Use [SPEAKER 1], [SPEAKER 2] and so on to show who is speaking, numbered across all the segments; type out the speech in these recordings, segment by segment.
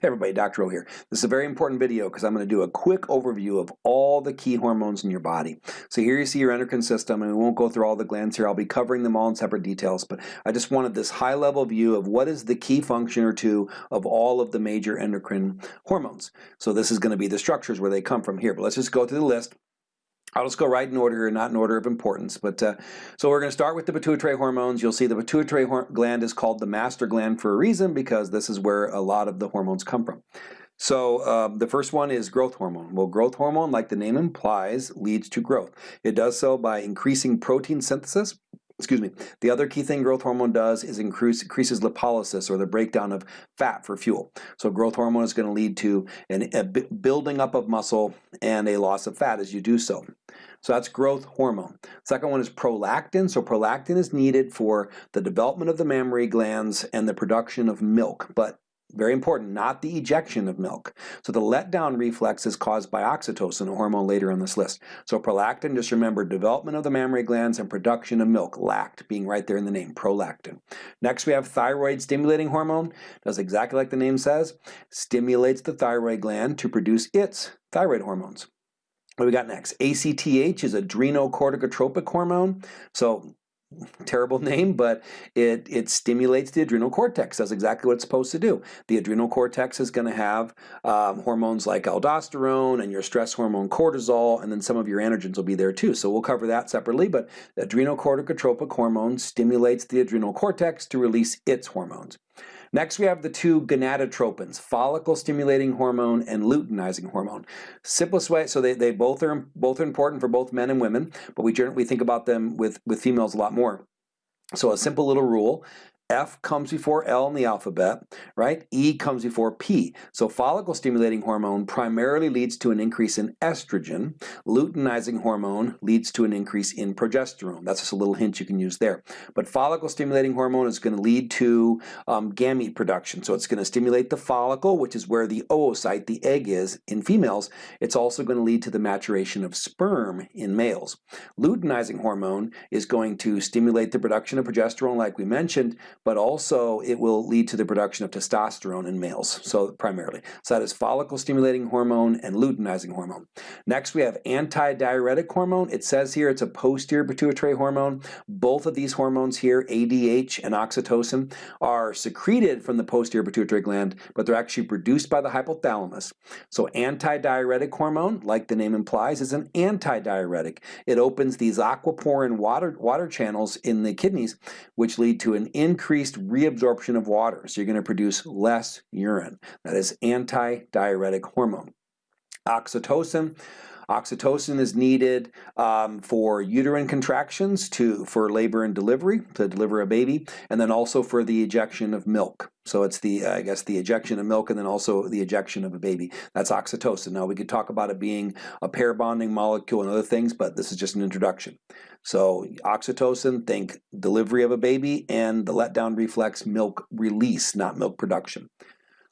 [SPEAKER 1] Hey everybody, Dr. O here. This is a very important video because I'm going to do a quick overview of all the key hormones in your body. So here you see your endocrine system and we won't go through all the glands here. I'll be covering them all in separate details, but I just wanted this high level view of what is the key function or two of all of the major endocrine hormones. So this is going to be the structures where they come from here, but let's just go through the list. I'll just go right in order here, not in order of importance. But uh, so we're going to start with the pituitary hormones. You'll see the pituitary gland is called the master gland for a reason because this is where a lot of the hormones come from. So um, the first one is growth hormone. Well, growth hormone, like the name implies, leads to growth. It does so by increasing protein synthesis. Excuse me. The other key thing growth hormone does is increase, increases lipolysis or the breakdown of fat for fuel. So growth hormone is going to lead to an, a building up of muscle and a loss of fat as you do so. So that's growth hormone. Second one is prolactin. So prolactin is needed for the development of the mammary glands and the production of milk, but very important, not the ejection of milk. So the letdown reflex is caused by oxytocin, a hormone later on this list. So prolactin, just remember development of the mammary glands and production of milk, lact being right there in the name, prolactin. Next we have thyroid stimulating hormone, does exactly like the name says, stimulates the thyroid gland to produce its thyroid hormones. What we got next? ACTH is adrenocorticotropic hormone. So terrible name, but it, it stimulates the adrenal cortex. That's exactly what it's supposed to do. The adrenal cortex is going to have um, hormones like aldosterone and your stress hormone cortisol, and then some of your androgens will be there too. So we'll cover that separately, but the adrenocorticotropic hormone stimulates the adrenal cortex to release its hormones. Next, we have the two gonadotropins, follicle-stimulating hormone and luteinizing hormone. Simplest way, so they, they both are both are important for both men and women, but we we think about them with, with females a lot more. So a simple little rule, F comes before L in the alphabet, right? E comes before P. So follicle stimulating hormone primarily leads to an increase in estrogen. Luteinizing hormone leads to an increase in progesterone. That's just a little hint you can use there. But follicle stimulating hormone is going to lead to um, gamete production. So it's going to stimulate the follicle, which is where the oocyte, the egg is in females. It's also going to lead to the maturation of sperm in males. Luteinizing hormone is going to stimulate the production of progesterone like we mentioned, but also it will lead to the production of testosterone in males, so primarily. So that is follicle stimulating hormone and luteinizing hormone. Next we have antidiuretic hormone. It says here it's a posterior pituitary hormone. Both of these hormones here, ADH and oxytocin, are secreted from the posterior pituitary gland, but they're actually produced by the hypothalamus. So antidiuretic hormone, like the name implies, is an antidiuretic. It opens these aquaporin water, water channels in the kidneys, which lead to an increase increased reabsorption of water, so you're going to produce less urine. That is anti-diuretic hormone. Oxytocin, Oxytocin is needed um, for uterine contractions to for labor and delivery, to deliver a baby, and then also for the ejection of milk. So it's the, I guess, the ejection of milk and then also the ejection of a baby. That's oxytocin. Now we could talk about it being a pair bonding molecule and other things, but this is just an introduction. So oxytocin, think delivery of a baby and the letdown reflex milk release, not milk production.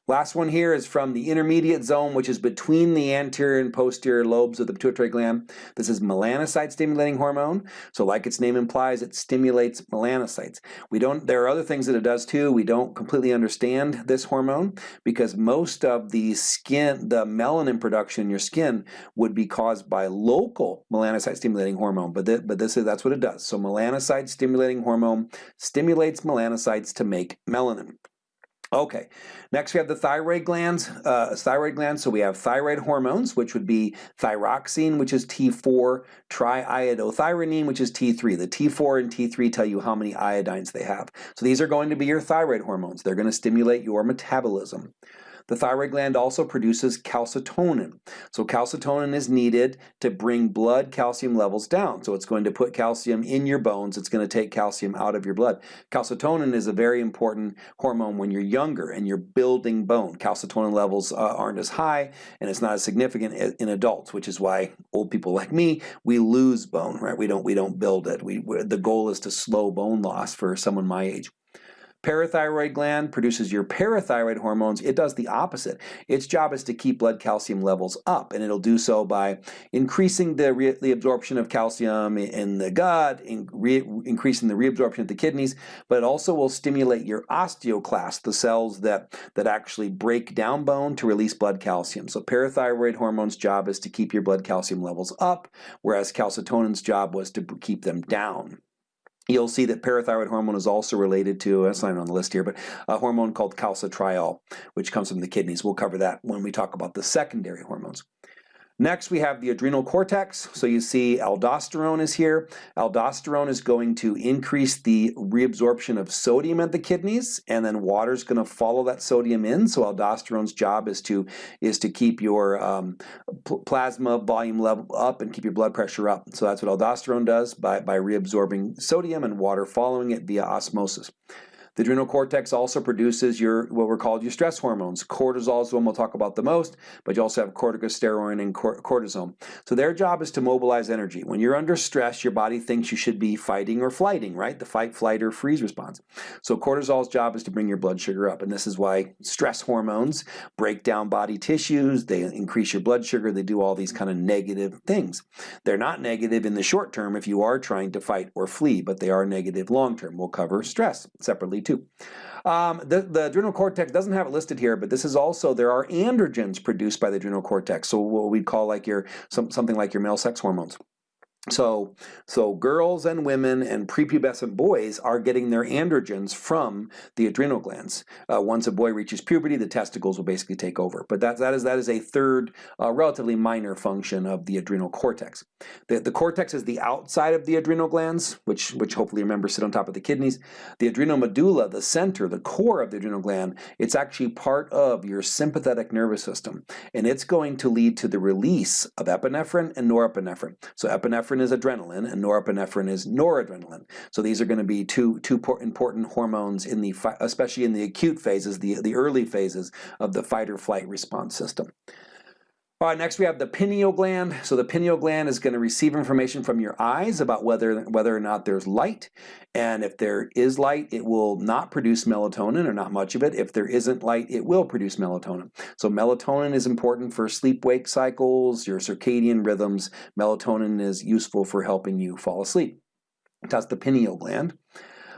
[SPEAKER 1] Last one here is from the intermediate zone, which is between the anterior and posterior lobes of the pituitary gland. This is melanocyte stimulating hormone. So like its name implies, it stimulates melanocytes. We don't, there are other things that it does too. We don't completely understand this hormone because most of the skin, the melanin production in your skin would be caused by local melanocyte stimulating hormone, but, th but this is, that's what it does. So melanocyte stimulating hormone stimulates melanocytes to make melanin. Okay, next we have the thyroid glands, uh, thyroid glands. So we have thyroid hormones, which would be thyroxine, which is T4, triiodothyronine, which is T3. The T4 and T3 tell you how many iodines they have. So these are going to be your thyroid hormones. They're going to stimulate your metabolism. The thyroid gland also produces calcitonin. So calcitonin is needed to bring blood calcium levels down. So it's going to put calcium in your bones. It's going to take calcium out of your blood. Calcitonin is a very important hormone when you're younger and you're building bone. Calcitonin levels uh, aren't as high and it's not as significant in adults, which is why old people like me, we lose bone, right? We don't, we don't build it. We, the goal is to slow bone loss for someone my age. Parathyroid gland produces your parathyroid hormones. It does the opposite. Its job is to keep blood calcium levels up, and it'll do so by increasing the, the absorption of calcium in the gut, in increasing the reabsorption of the kidneys, but it also will stimulate your osteoclast, the cells that, that actually break down bone to release blood calcium. So parathyroid hormone's job is to keep your blood calcium levels up, whereas calcitonin's job was to keep them down. You'll see that parathyroid hormone is also related to, that's not on the list here, but a hormone called calcitriol, which comes from the kidneys. We'll cover that when we talk about the secondary hormones. Next, we have the adrenal cortex. So you see aldosterone is here. Aldosterone is going to increase the reabsorption of sodium at the kidneys, and then water is going to follow that sodium in. So aldosterone's job is to is to keep your um, plasma volume level up and keep your blood pressure up. So that's what aldosterone does by, by reabsorbing sodium and water following it via osmosis. The adrenal cortex also produces your what we're called your stress hormones. Cortisol is the one we'll talk about the most, but you also have corticosteroid and cortisone. So their job is to mobilize energy. When you're under stress, your body thinks you should be fighting or flighting, right? The fight, flight, or freeze response. So cortisol's job is to bring your blood sugar up, and this is why stress hormones break down body tissues, they increase your blood sugar, they do all these kind of negative things. They're not negative in the short term if you are trying to fight or flee, but they are negative long term. We'll cover stress separately too. Um, the, the adrenal cortex doesn't have it listed here, but this is also, there are androgens produced by the adrenal cortex, so what we'd call like your, some, something like your male sex hormones. So, so girls and women and prepubescent boys are getting their androgens from the adrenal glands. Uh, once a boy reaches puberty, the testicles will basically take over. But that, that, is, that is a third, uh, relatively minor function of the adrenal cortex. The, the cortex is the outside of the adrenal glands, which, which hopefully remember sit on top of the kidneys. The adrenal medulla, the center, the core of the adrenal gland, it's actually part of your sympathetic nervous system. And it's going to lead to the release of epinephrine and norepinephrine. So epinephrine epinephrine is adrenaline and norepinephrine is noradrenaline. So these are going to be two, two important hormones in the, especially in the acute phases, the, the early phases of the fight or flight response system. All right, next we have the pineal gland. So the pineal gland is going to receive information from your eyes about whether, whether or not there's light. And if there is light, it will not produce melatonin or not much of it. If there isn't light, it will produce melatonin. So melatonin is important for sleep-wake cycles, your circadian rhythms. Melatonin is useful for helping you fall asleep. That's the pineal gland.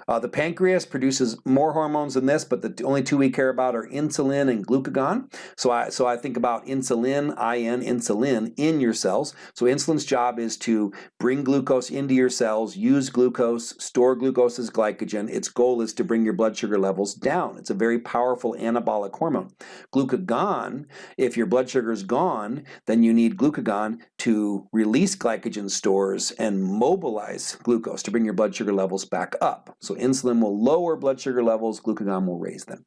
[SPEAKER 1] Uh, the pancreas produces more hormones than this, but the only two we care about are insulin and glucagon. So I, so I think about insulin, IN, insulin in your cells. So insulin's job is to bring glucose into your cells, use glucose, store glucose as glycogen. Its goal is to bring your blood sugar levels down. It's a very powerful anabolic hormone. Glucagon, if your blood sugar is gone, then you need glucagon to release glycogen stores and mobilize glucose to bring your blood sugar levels back up. So insulin will lower blood sugar levels, glucagon will raise them.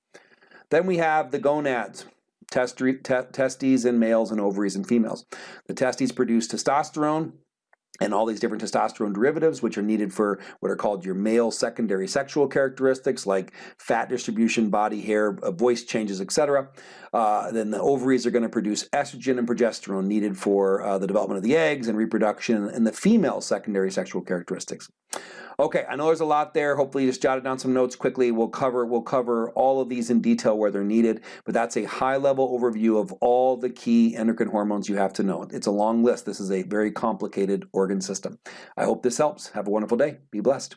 [SPEAKER 1] Then we have the gonads, testes in males and ovaries in females. The testes produce testosterone, and all these different testosterone derivatives, which are needed for what are called your male secondary sexual characteristics like fat distribution, body hair, uh, voice changes, etc. Uh, then the ovaries are going to produce estrogen and progesterone needed for uh, the development of the eggs and reproduction and the female secondary sexual characteristics. Okay, I know there's a lot there. Hopefully you just jotted down some notes quickly. We'll cover, we'll cover all of these in detail where they're needed, but that's a high-level overview of all the key endocrine hormones you have to know. It's a long list. This is a very complicated organ system. I hope this helps. Have a wonderful day. Be blessed.